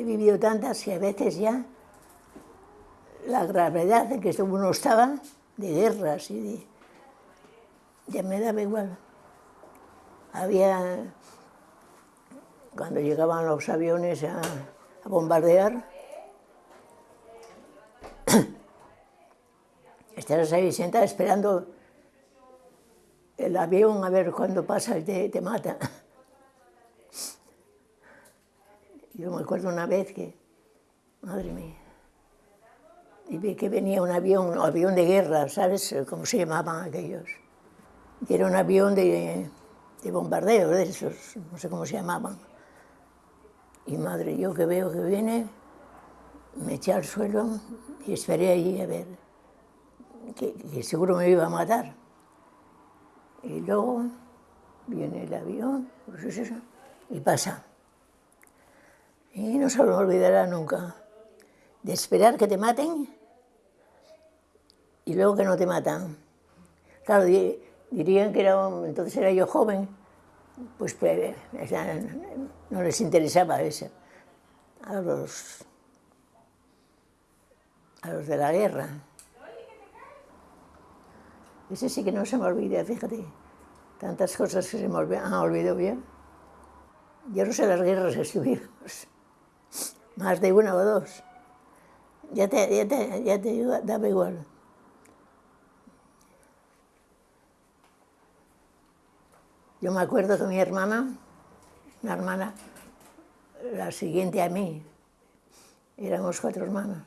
he vivido tantas que a veces ya la gravedad en que uno estaba, de guerras y de... ya me daba igual. Había, cuando llegaban los aviones a, bombardear, estabas ahí sentada esperando el avión a ver cuándo pasa y te mata. Yo me acuerdo una vez que, madre mía, vi que venía un avión, un avión de guerra, ¿sabes cómo se llamaban aquellos? Y era un avión de, de bombardeo, de esos, no sé cómo se llamaban. Y madre, yo que veo que viene, me eché al suelo y esperé allí a ver, que, que seguro me iba a matar. Y luego viene el avión, pues y pasa. Y no se me olvidará nunca de esperar que te maten y luego que no te matan. Claro, dirían que era, entonces era yo joven, pues, pues no les interesaba eso. A los, a los de la guerra. Ese sí que no se me olvida, fíjate. Tantas cosas que se me han olvidado ya. Yo no sé las guerras que estuvimos. Más de una o dos. Ya te, ya te, ya te igual. Yo me acuerdo que mi hermana, una hermana, la siguiente a mí, éramos cuatro hermanos,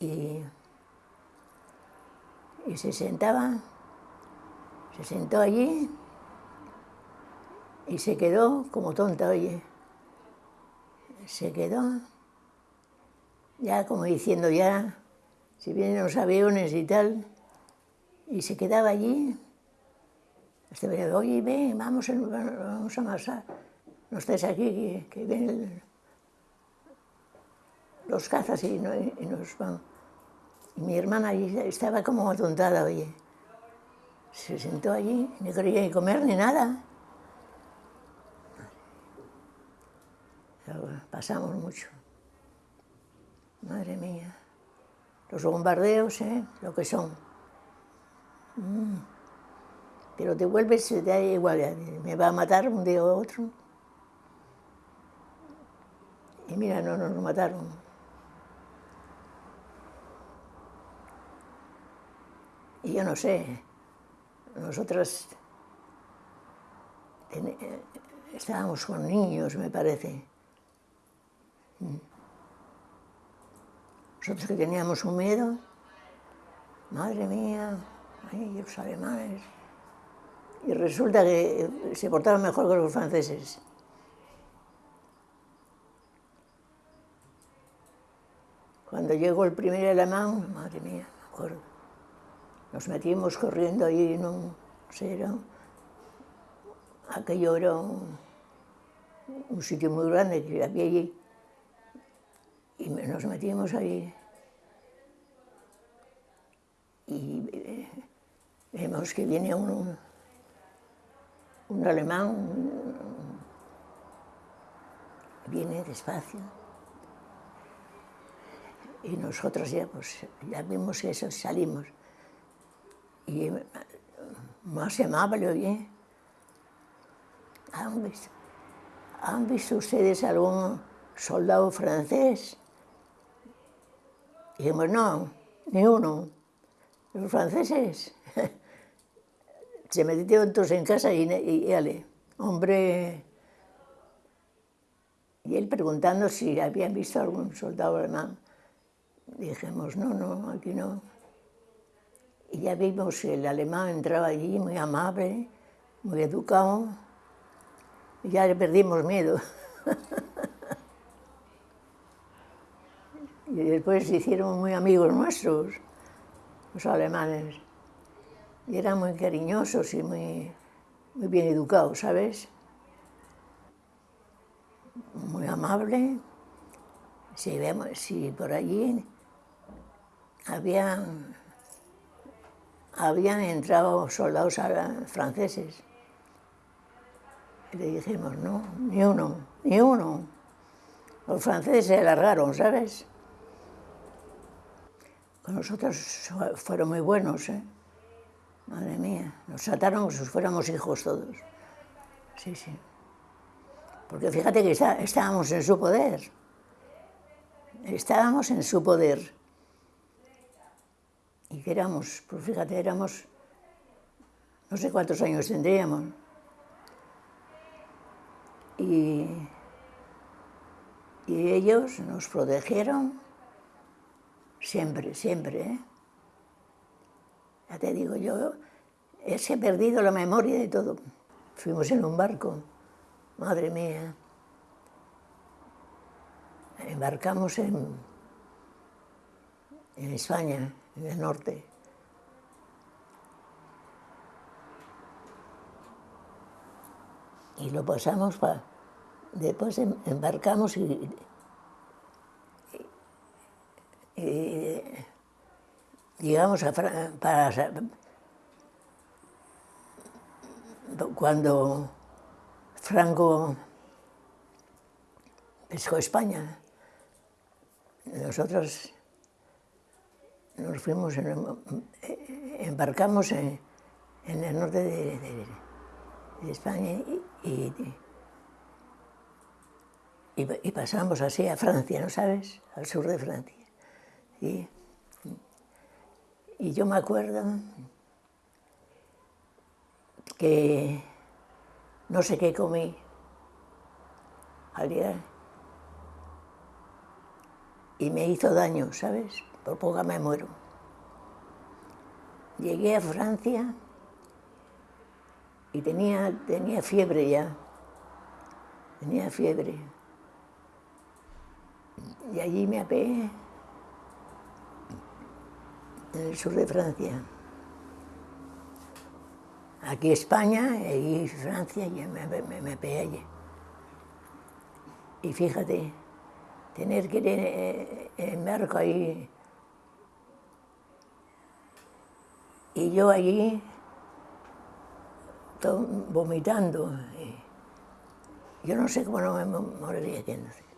y y se sentaba, se sentó allí y se quedó como tonta, oye. Se quedó, ya como diciendo ya, si vienen los aviones y tal, y se quedaba allí. Este venía, oye, ven, vamos, vamos a amasar, no estés aquí, que, que vienen los cazas y, y nos van. Y mi hermana estaba como atontada, oye. Se sentó allí, no quería ni comer ni nada. Pasamos mucho. Madre mía. Los bombardeos, ¿eh? Lo que son. Mm. Pero te vuelves, te da igual, me va a matar un día u otro. Y mira, no nos mataron. Y yo no sé, nosotros estábamos con niños, me parece. Nosotros que teníamos un miedo, madre mía, ay, los alemanes. Y resulta que se portaron mejor que los franceses. Cuando llegó el primer alemán, madre mía, me acuerdo. Nos metimos corriendo ahí en un, no aquello era un, sitio muy grande que había allí, nos metimos ahí. Y eh, vemos que viene un, un alemán, viene despacio. Y nosotros ya, pues, ya vimos eso, salimos y más amable, oye. ¿Han visto, ¿Han visto ustedes algún soldado francés? Dijimos, no, ni uno. Los franceses se metieron todos en casa y, y, hombre, y él preguntando si habían visto algún soldado alemán. Dijimos, no, no, aquí no. Y ya vimos que el alemán entraba allí muy amable, muy educado, ya le perdimos miedo. y después se hicieron muy amigos nuestros, los alemanes. Y eran muy cariñosos y muy, muy bien educados, ¿sabes? Muy amable. Si, vemos, si por allí había habían entrado soldados franceses. Y le dijimos, no, ni uno, ni uno. Los franceses se largaron, ¿sabes? Con nosotros fueron muy buenos, ¿eh? Madre mía, nos trataron como si fuéramos hijos todos. Sí, sí. Porque fíjate que estábamos en su poder. Estábamos en su poder. Y que éramos, pues fíjate, éramos, no sé cuántos años tendríamos. Y, y ellos nos protegieron siempre, siempre. ¿eh? Ya te digo, yo he perdido la memoria de todo. Fuimos en un barco, madre mía. Embarcamos en, en España, en el norte. Y lo pasamos para... Después em, embarcamos y, digamos, a para, cuando Franco pescó España, nosotros nos fuimos, embarcamos en, en el norte de, de, de España y, y, y, y pasamos así a Francia, ¿no sabes? Al sur de Francia. Y, y yo me acuerdo que no sé qué comí al llegar y me hizo daño, ¿sabes? Por poco me muero. Llegué a Francia y tenía, tenía fiebre ya, tenía fiebre. Y allí me apeé en el sur de Francia aquí España y Francia, y me, me. Y fíjate, tener que ir en, barco ahí, y yo allí vomitando. yo no sé cómo no me moriría aquí.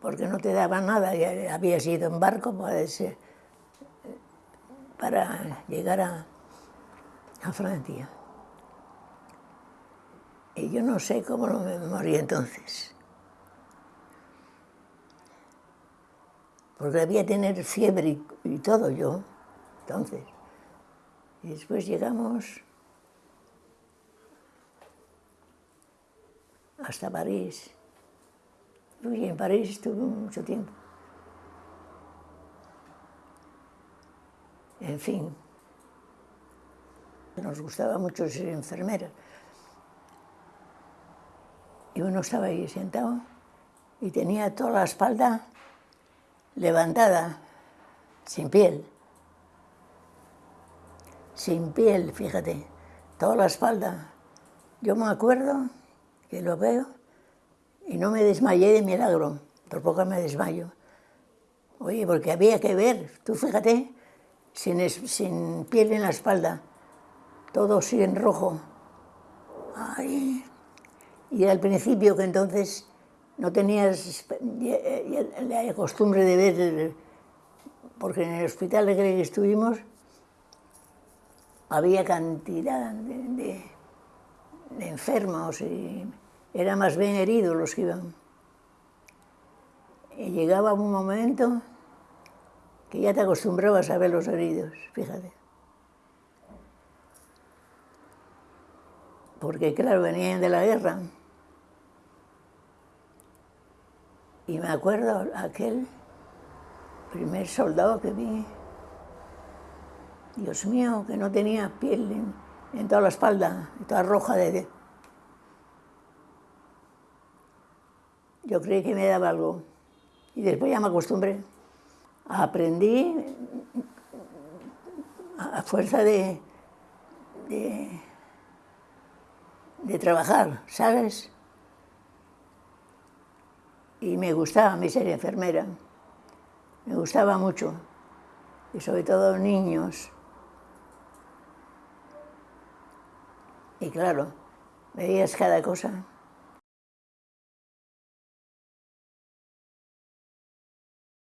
Porque no te daba nada, ya había sido en barco, puede ser para llegar a, Francia. Y yo no sé cómo no me morí entonces. Porque debía tener fiebre y, todo yo, entonces. Y después llegamos hasta París. Y en París estuve mucho tiempo. En fin, nos gustaba mucho ser enfermera. Y uno estaba ahí sentado y tenía toda la espalda levantada, sin piel. Sin piel, fíjate, toda la espalda. Yo me acuerdo que lo veo y no me desmayé de milagro, por poco me desmayo. Oye, porque había que ver, tú fíjate, sin, piel en la espalda, todo así en rojo. Y al principio que entonces no tenías la costumbre de ver, porque en el hospital de que estuvimos había cantidad de, de enfermos y eran más bien heridos los que iban. Y llegaba un momento que ya te acostumbrabas a ver los heridos, fíjate. Porque claro, venían de la guerra. Y me acuerdo aquel primer soldado que vi, Dios mío, que no tenía piel en, toda la espalda, toda roja de... Yo creí que me daba algo. Y después ya me acostumbré aprendí a fuerza de, de, trabajar, ¿sabes? Y me gustaba mí ser enfermera, me gustaba mucho, y sobre todo niños. Y claro, veías cada cosa.